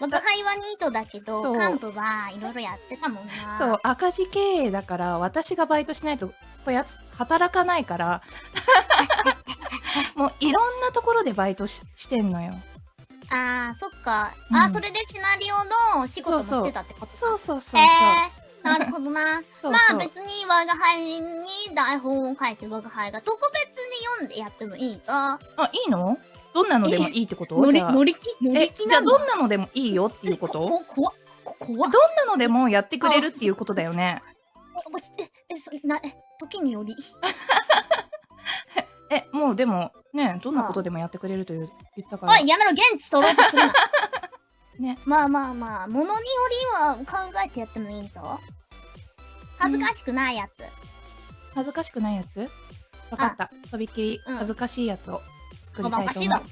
僕、会話ニートだけど、そう幹部はいろいろやってたもんな。そう、赤字経営だから、私がバイトしないと、こやつ、働かないから、もういろんなところでバイトししてんのよ。あー、そっか。うんあ、それでシナリオの仕事もしてたってことそうそうそうそう。へえー、なるほどな。そうそうまあ別に我が輩に台本を書いて我が輩が特別に読んでやってもいいぞ。あ、いいの？どんなのでもいいってこと？乗り、じゃあ乗り気？乗えり気、じゃあどんなのでもいいよっていうこと？こ、こ、こ。どんなのでもやってくれるっていうことだよね。え、え、そ、な、え、時により。え、もうでも、ね、どんなことでもやってくれるという言ったから。おい、やめろ、現地取ろうとするな。ね。まあまあまあ、ものによりは考えてやってもいいぞ。恥ずかしくないやつ。恥ずかしくないやつわかった。とびっきりうん恥ずかしいやつを作りおたいと思う。かしいだろ。